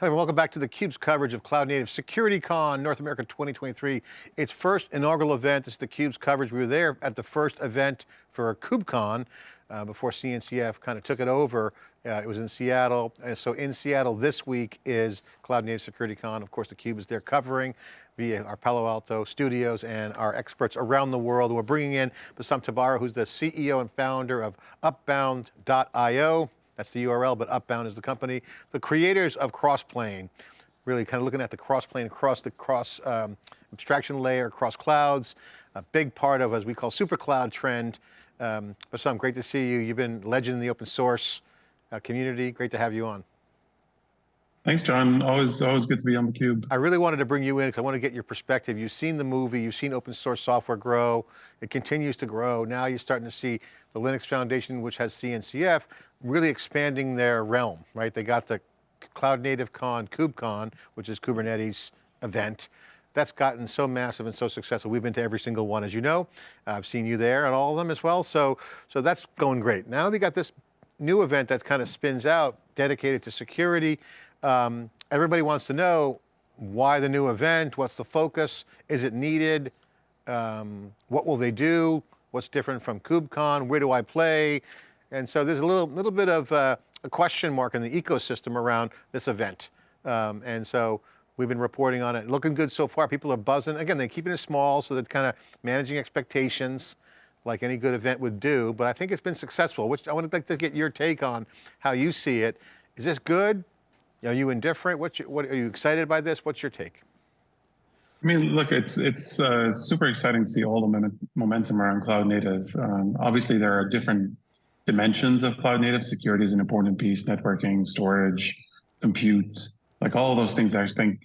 Hello, welcome back to theCUBE's coverage of Cloud Native SecurityCon North America 2023. Its first inaugural event, is theCUBE's coverage. We were there at the first event for KubeCon uh, before CNCF kind of took it over. Uh, it was in Seattle. And so in Seattle this week is Cloud Native SecurityCon. Of course, theCUBE is there covering via our Palo Alto studios and our experts around the world. We're bringing in Bassam Tabbara, who's the CEO and founder of Upbound.io. That's the URL, but Upbound is the company. The creators of Crossplane, really kind of looking at the Crossplane across the cross um, abstraction layer, across clouds, a big part of, as we call, super cloud trend. Um, Bassam, great to see you. You've been legend in the open source uh, community. Great to have you on. Thanks, John. Always, always good to be on the cube. I really wanted to bring you in because I want to get your perspective. You've seen the movie, you've seen open source software grow. It continues to grow. Now you're starting to see the Linux Foundation, which has CNCF, really expanding their realm, right? They got the Cloud Native Con, KubeCon, which is Kubernetes event. That's gotten so massive and so successful. We've been to every single one, as you know. I've seen you there and all of them as well. So, so that's going great. Now they got this new event that kind of spins out, dedicated to security. Um, everybody wants to know why the new event, what's the focus, is it needed, um, what will they do, what's different from KubeCon, where do I play? And so there's a little, little bit of uh, a question mark in the ecosystem around this event. Um, and so we've been reporting on it, looking good so far, people are buzzing. Again, they're keeping it small, so they're kind of managing expectations like any good event would do, but I think it's been successful, which I would like to get your take on how you see it. Is this good? Are you indifferent? What's your, what, are you excited by this? What's your take? I mean, look, it's it's uh, super exciting to see all the momentum around cloud native. Um, obviously, there are different dimensions of cloud native. Security is an important piece, networking, storage, compute, like all those things I think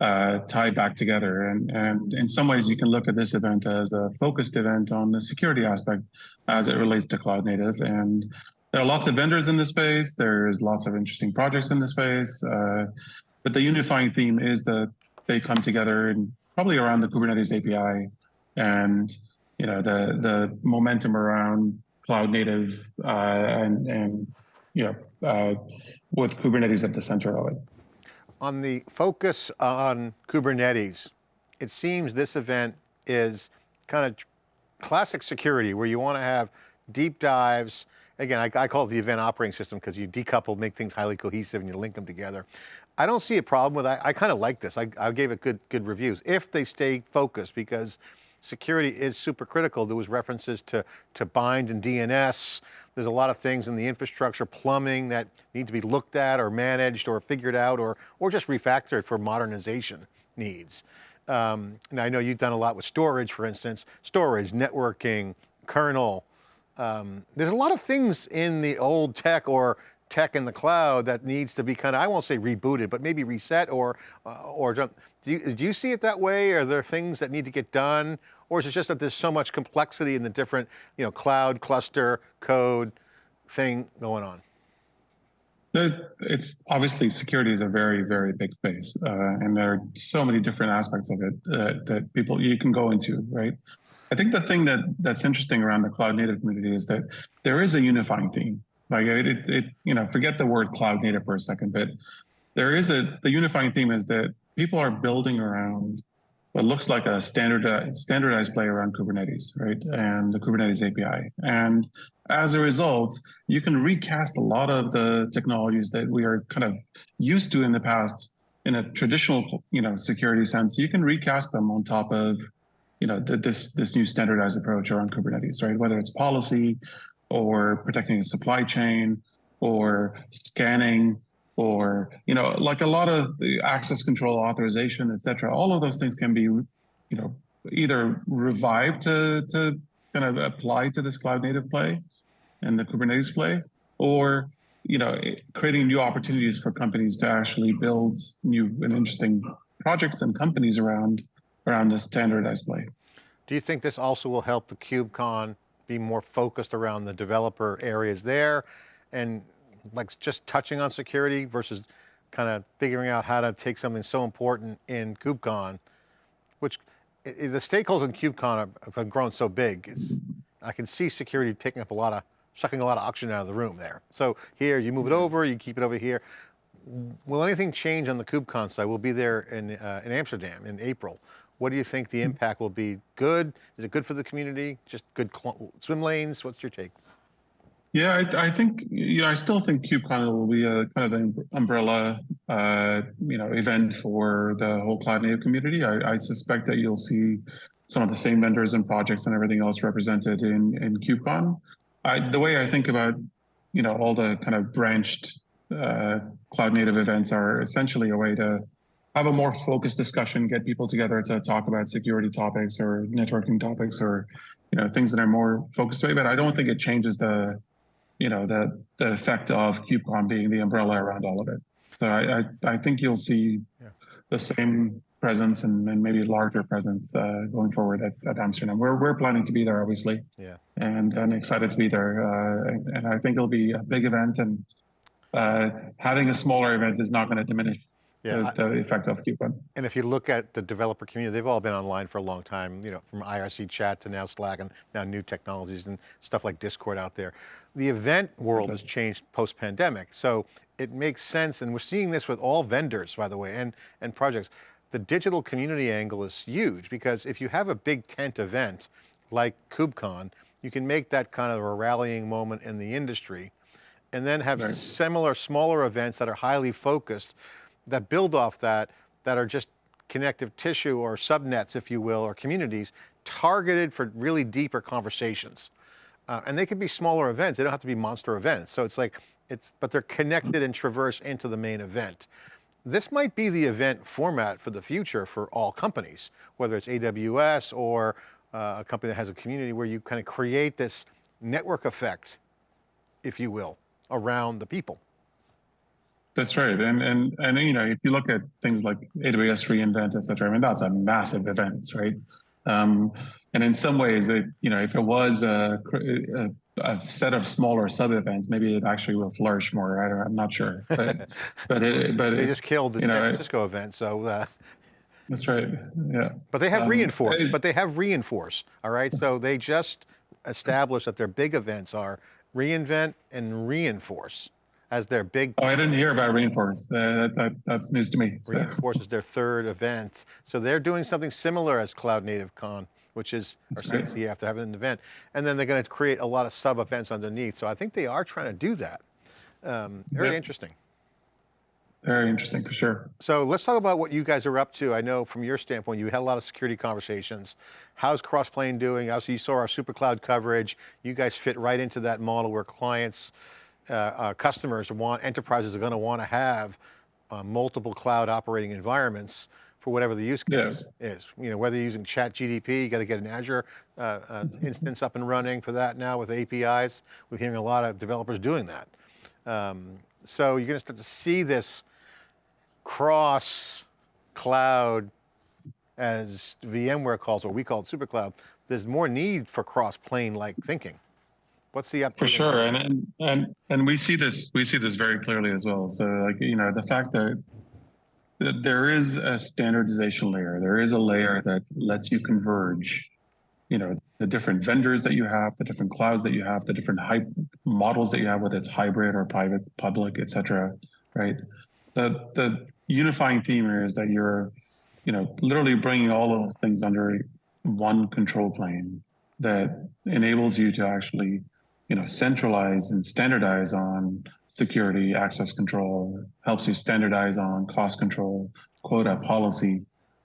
uh, tie back together. And, and in some ways, you can look at this event as a focused event on the security aspect as it relates to cloud native. And there are lots of vendors in the space. There's lots of interesting projects in the space. Uh, but the unifying theme is that they come together and probably around the Kubernetes API and you know the the momentum around cloud native uh, and and you know uh, with Kubernetes at the center of it. On the focus on Kubernetes, it seems this event is kind of classic security where you want to have deep dives again, I, I, call it the event operating system because you decouple, make things highly cohesive and you link them together. I don't see a problem with. I, I kind of like this. I, I gave it good, good reviews if they stay focused because security is super critical. There was references to, to bind and DNS. There's a lot of things in the infrastructure, plumbing that need to be looked at or managed or figured out or, or just refactored for modernization needs. Um, and I know you've done a lot with storage, for instance, storage, networking, kernel, um, there's a lot of things in the old tech or tech in the cloud that needs to be kind of, I won't say rebooted, but maybe reset or, uh, or do you, do you see it that way? Are there things that need to get done? Or is it just that there's so much complexity in the different, you know, cloud, cluster, code thing going on? It's obviously security is a very, very big space. Uh, and there are so many different aspects of it uh, that people you can go into, right? I think the thing that that's interesting around the cloud native community is that there is a unifying theme. Like it, it, it, you know, forget the word cloud native for a second, but there is a the unifying theme is that people are building around what looks like a standardized standardized play around Kubernetes, right, and the Kubernetes API. And as a result, you can recast a lot of the technologies that we are kind of used to in the past in a traditional, you know, security sense. You can recast them on top of you know, this this new standardized approach around Kubernetes, right? Whether it's policy or protecting the supply chain or scanning or, you know, like a lot of the access control authorization, et cetera, all of those things can be, you know, either revived to, to kind of apply to this cloud native play and the Kubernetes play, or, you know, creating new opportunities for companies to actually build new and interesting projects and companies around around the standardized play. Do you think this also will help the KubeCon be more focused around the developer areas there and like just touching on security versus kind of figuring out how to take something so important in KubeCon, which the stakeholders in KubeCon have grown so big. It's, I can see security picking up a lot of, sucking a lot of oxygen out of the room there. So here you move it over, you keep it over here. will anything change on the KubeCon side? We'll be there in, uh, in Amsterdam in April. What do you think the impact will be? Good? Is it good for the community? Just good swim lanes? What's your take? Yeah, I, I think you know I still think KubeCon will be a kind of the umbrella uh, you know event for the whole cloud native community. I, I suspect that you'll see some of the same vendors and projects and everything else represented in in KubeCon. I, the way I think about you know all the kind of branched uh, cloud native events are essentially a way to have a more focused discussion, get people together to talk about security topics or networking topics or you know things that are more focused way. But I don't think it changes the you know the the effect of KubeCon being the umbrella around all of it. So I I, I think you'll see Yeah. the same presence and, and maybe larger presence uh, going forward at, at Amsterdam. We're we're planning to be there obviously, Yeah. and and excited to be there. Uh, and, and I think it'll be a big event, and uh, having a smaller event is not going to diminish Yeah. the, the effect of KubeCon. And if you look at the developer community, they've all been online for a long time, you know, from IRC chat to now Slack and now new technologies and stuff like Discord out there. The event world has changed post-pandemic. So it makes sense, and we're seeing this with all vendors, by the way, and, and projects. The digital community angle is huge because if you have a big tent event like KubeCon, you can make that kind of a rallying moment in the industry and then have Right. similar smaller events that are highly focused that build off that, that are just connective tissue or subnets, if you will, or communities targeted for really deeper conversations. Uh, and they could be smaller events. They don't have to be monster events. So it's like, it's, but they're connected and traverse into the main event. This might be the event format for the future for all companies, whether it's AWS or uh, a company that has a community where you kind of create this network effect, if you will, around the people. That's right, and and and you know if you look at things like AWS reInvent, et cetera, I mean that's a massive event, right? Um, and in some ways, it you know if it was a, a, a set of smaller sub events, maybe it actually will flourish more. I don't, I'm not sure, but but it but They it, just killed the San know, it- Francisco event, so uh, that's right, yeah. But they have Um, reinforce, I- but they have reinforce, all right? So they just established that their big events are reinvent and reinforce as their big, Oh, I didn't hear about Rainforest. Uh, that, that that's news to me. So. reinforce is their third event. So they're doing something similar as Cloud Native Con, which is, or That's right. CNCF, they have an event. And then they're going to create a lot of sub events underneath. So I think they are trying to do that. Um, very Yeah. interesting. Very interesting for sure. So let's talk about what you guys are up to. I know from your standpoint, you had a lot of security conversations. How's Crossplane doing? Also, you saw our super cloud coverage. You guys fit right into that model where clients, uh, uh, customers want, enterprises are going to want to have uh, multiple cloud operating environments for whatever the use Yeah. case is. You know, whether you're using ChatGPT, you got to get an Azure uh, uh, instance up and running for that now with APIs. We're hearing a lot of developers doing that. Um, so you're going to start to see this cross cloud as VMware calls, or we call it super cloud, there's more need for cross plane like thinking. What's the update? For sure, and, and and and we see this we see this very clearly as well. So like you know the fact that that there is a standardization layer, there is a layer that lets you converge, you know, the different vendors that you have, the different clouds that you have, the different hype models that you have, whether it's hybrid or private, public, et cetera, right? The the unifying theme here is that you're, you know, literally bringing all of those things under one control plane that enables you to actually you know centralize and standardize on security access control helps you standardize on cost control quota policy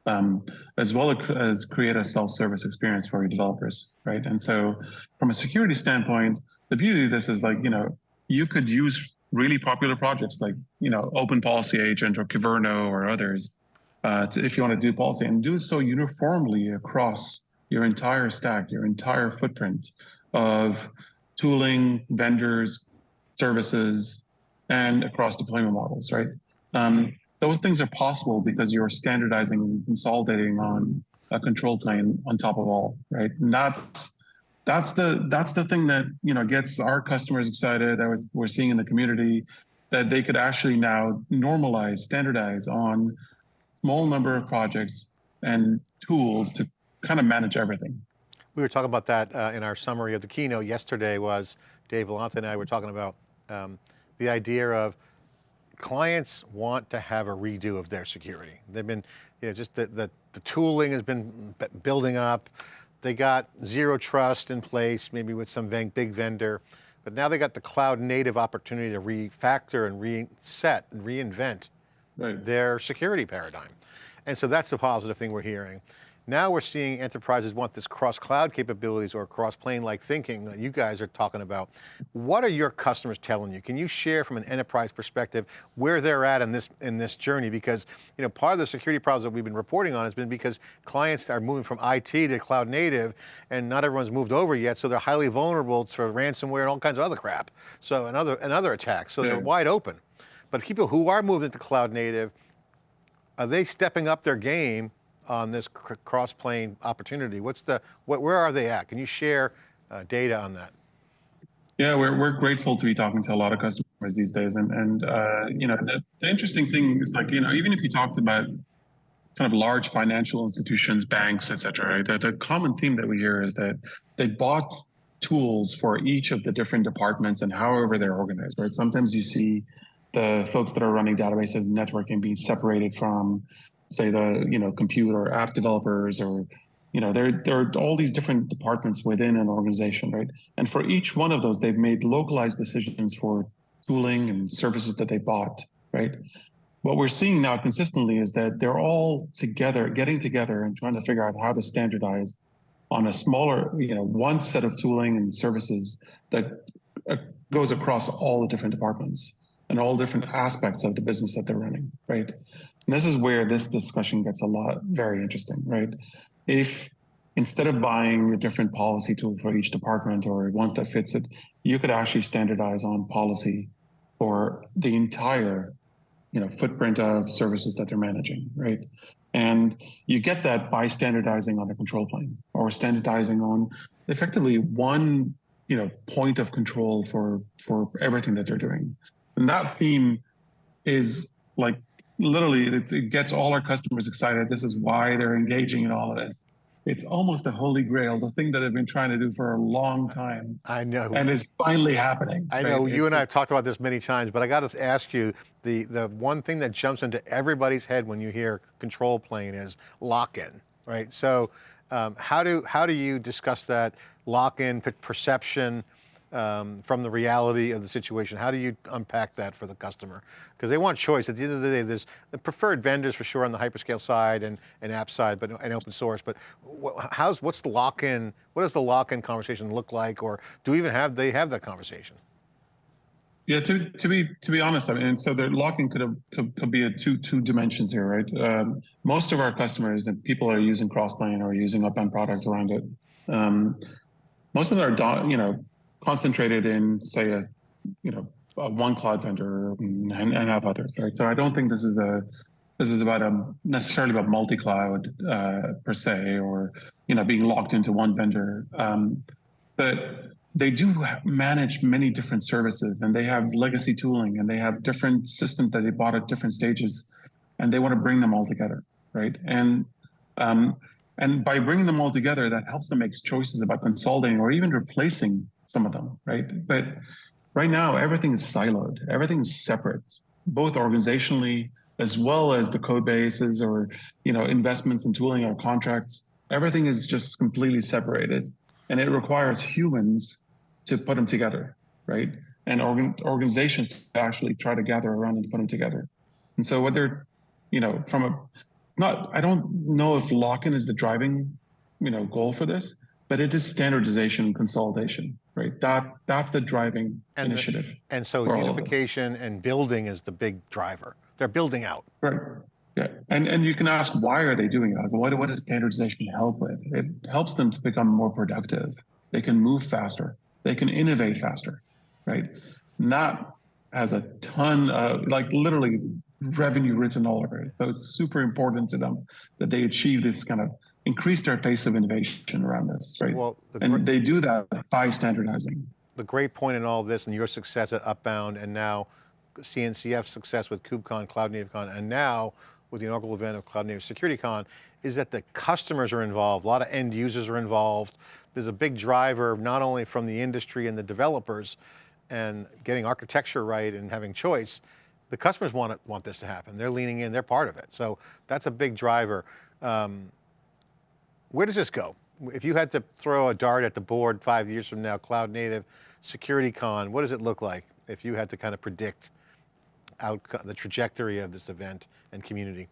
um, as well as create a self-service experience for your developers right? And so from a security standpoint the beauty of this is like you know you could use really popular projects like you know open policy agent or Kyverno or others uh, to, if you want to do policy and do so uniformly across your entire stack, your entire footprint of tooling, vendors, services, and across deployment models, right? Um, those things are possible because you're standardizing and consolidating on a control plane on top of all, right? And that's that's the that's the thing that you know gets our customers excited. That was we're seeing in the community that they could actually now normalize, standardize on small number of projects and tools to kind of manage everything. We were talking about that uh, in our summary of the keynote yesterday was Dave Vellante and I were talking about um, the idea of clients want to have a redo of their security. They've been, you know, just the, the, the tooling has been building up. They got zero trust in place, maybe with some big vendor, but now they got the cloud native opportunity to refactor and reset and reinvent Right. their security paradigm. And so that's the positive thing we're hearing. Now we're seeing enterprises want this cross-cloud capabilities or cross-plane-like thinking that you guys are talking about. What are your customers telling you? Can you share from an enterprise perspective where they're at in this, in this journey? Because you know, part of the security problems that we've been reporting on has been because clients are moving from IT to cloud native and not everyone's moved over yet, so they're highly vulnerable to ransomware and all kinds of other crap. So, and other, and other attacks, so they're wide open. But people who are moving to cloud native, are they stepping up their game on this cr- cross-plane opportunity? What's the, what, where are they at? Can you share uh, data on that? Yeah, we're, we're grateful to be talking to a lot of customers these days. And, and uh, you know, the, the interesting thing is like, you know, even if you talked about kind of large financial institutions, banks, et cetera, right? The, the common theme that we hear is that they bought tools for each of the different departments and however they're organized, right? Sometimes you see the folks that are running databases and networking being separated from, say, the, you know, computer app developers or you know, there, there are all these different departments within an organization, right? And for each one of those, they've made localized decisions for tooling and services that they bought, right? What we're seeing now consistently is that they're all together, getting together and trying to figure out how to standardize on a smaller, you know, one set of tooling and services that uh, goes across all the different departments and all different aspects of the business that they're running, right? And this is where this discussion gets a lot very interesting, right? If instead of buying a different policy tool for each department or ones that fits it, you could actually standardize on policy for the entire, you know, footprint of services that they're managing, right? And you get that by standardizing on a control plane or standardizing on effectively one, you know, point of control for for everything that they're doing. And that theme is like literally it, it gets all our customers excited. This is why they're engaging in all of this. It's almost the holy grail, the thing that I've been trying to do for a long time, I know. and it's finally happening. I right? know you It's- and I have talked about this many times, but I got to ask you, the, the one thing that jumps into everybody's head when you hear control plane is lock-in, right? So um, how, do, how do you discuss that lock-in perception um, from the reality of the situation? How do you unpack that for the customer? Because they want choice. At the end of the day, there's the preferred vendors for sure on the hyperscale side and, and app side, but and open source. But how's what's the lock-in? What does the lock-in conversation look like, or do we even have they have that conversation? Yeah, to to be to be honest, I mean, so the locking could have could, could be a two two dimensions here, right? Um, most of our customers and people are using Crossplane or using Upbound product around it. Um, most of are, you know, concentrated in say a, you know, a one cloud vendor and, and have others, right? So I don't think this is a this is about a necessarily about multi-cloud uh, per se, or you know, being locked into one vendor. Um, but they do manage many different services and they have legacy tooling and they have different systems that they bought at different stages and they want to bring them all together right and um, and by bringing them all together that helps them make choices about consolidating or even replacing some of them right but right now everything is siloed everything is separate both organizationally as well as the code bases or you know investments and tooling or contracts everything is just completely separated and it requires humans to put them together, right? And organ, organizations to actually try to gather around and put them together. And so what they're, you know, from a, it's not, I don't know if lock-in is the driving, you know, goal for this, but it is standardization and consolidation, right? That that's the driving And the- initiative. And so for all of us. unification and building is the big driver. They're building out. Right. Yeah. And and you can ask why are they doing it? What what does standardization help with? It helps them to become more productive. They can move faster. They can innovate faster. Right. Not has a ton of like literally revenue written all over it. So it's super important to them that they achieve this kind of increase their pace of innovation around this. Right. Well, the, and they do that by standardizing. the great point in all this and your success at Upbound and now CNCF's success with KubeCon, Cloud Native Con, and now with the inaugural event of Cloud Native Security Con is that the customers are involved, a lot of end users are involved. There's a big driver, not only from the industry and the developers and getting architecture right and having choice, the customers want, it, want this to happen. They're leaning in, they're part of it. So that's a big driver. Um, where does this go? If you had to throw a dart at the board five years from now, cloud native, security con, what does it look like if you had to kind of predict outcome, the trajectory of this event and community?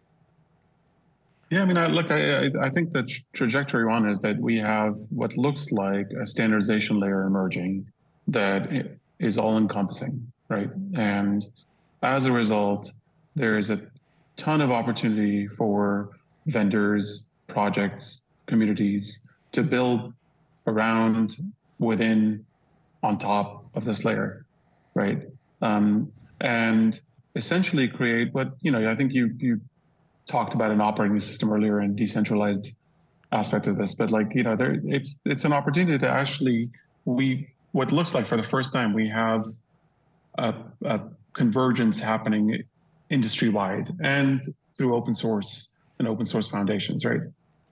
Yeah, I mean, I, look, I, I, think the tr- trajectory one is that we have what looks like a standardization layer emerging that is all encompassing, right? And as a result, there is a ton of opportunity for vendors, projects, communities to build around, within, on top of this layer, right? Um, and essentially create what you know. I think you you talked about an operating system earlier and decentralized aspect of this, but like you know, there it's it's an opportunity to actually we what looks like for the first time we have a, a convergence happening industry wide and through open source and open source foundations, right?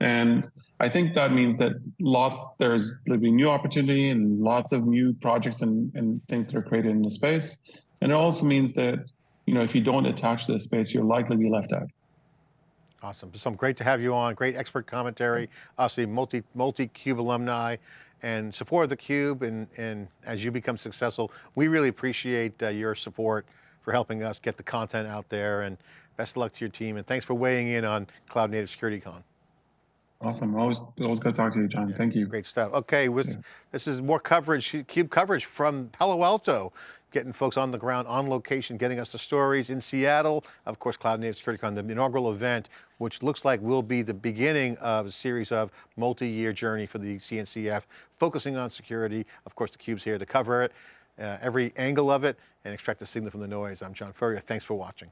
And I think that means that lot there's there'll be new opportunity and lots of new projects and, and things that are created in the space. And it also means that you know if you don't attach to the space, you're likely be left out. Awesome. Bassam great to have you on. Great expert commentary. Obviously, multi multi Cube alumni and support of the Cube. And and as you become successful, we really appreciate uh, your support for helping us get the content out there. And best of luck to your team. And thanks for weighing in on Cloud Native Security Con. Awesome. Always always good to talk to you, John. Thank you. Great stuff. Okay, with, this is more coverage, CUBE coverage from Palo Alto, getting folks on the ground, on location, getting us the stories in Seattle. Of course, Cloud Native Security Con, the inaugural event, which looks like will be the beginning of a series of multi-year journey for the CNCF, focusing on security. Of course, the CUBE's here to cover it, uh, every angle of it, and extract the signal from the noise. I'm John Furrier. Thanks for watching.